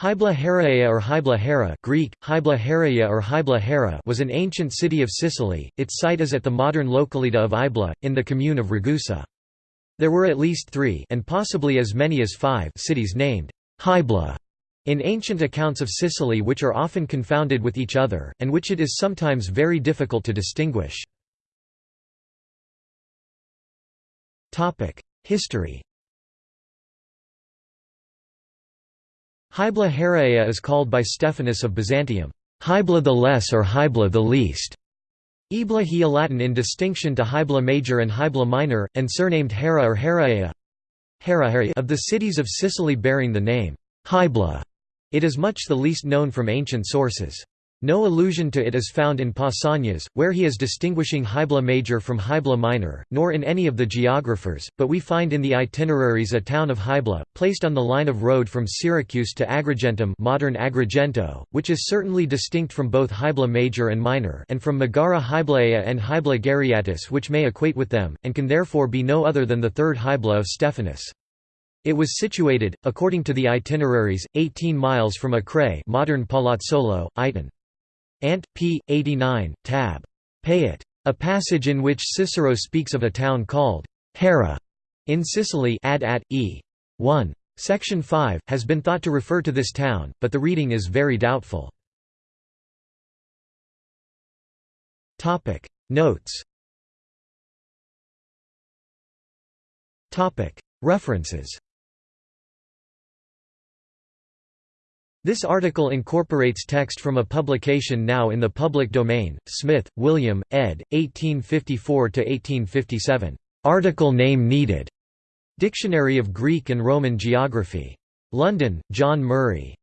Hybla Heraea or Hybla Hera Greek, Hybla Heraea or Hybla Hera was an ancient city of Sicily, its site is at the modern localita of Ibla, in the commune of Ragusa. There were at least three and possibly as many as five cities named Hybla in ancient accounts of Sicily which are often confounded with each other, and which it is sometimes very difficult to distinguish. History Hybla Heraea is called by Stephanus of Byzantium, Hybla the Less or Hybla the Least. Ibla Hia Latin in distinction to Hybla Major and Hybla Minor, and surnamed Hera or Heraea of the cities of Sicily bearing the name Hybla. It is much the least known from ancient sources. No allusion to it is found in Pausanias, where he is distinguishing Hybla Major from Hybla Minor, nor in any of the geographers, but we find in the itineraries a town of Hybla, placed on the line of road from Syracuse to Agrigentum modern Agrigento, which is certainly distinct from both Hybla Major and Minor and from Megara Hyblaea and Hybla Gariatis which may equate with them, and can therefore be no other than the third Hybla of Stephanus. It was situated, according to the itineraries, 18 miles from Acrae modern Palazzolo, Iton. Ant. p. 89, tab. Payet. A passage in which Cicero speaks of a town called Hera in Sicily ad at. e. 1. Section 5, has been thought to refer to this town, but the reading is very doubtful. Notes References This article incorporates text from a publication now in the public domain, Smith, William, ed. 1854–1857. Article name needed. Dictionary of Greek and Roman Geography. London, John Murray.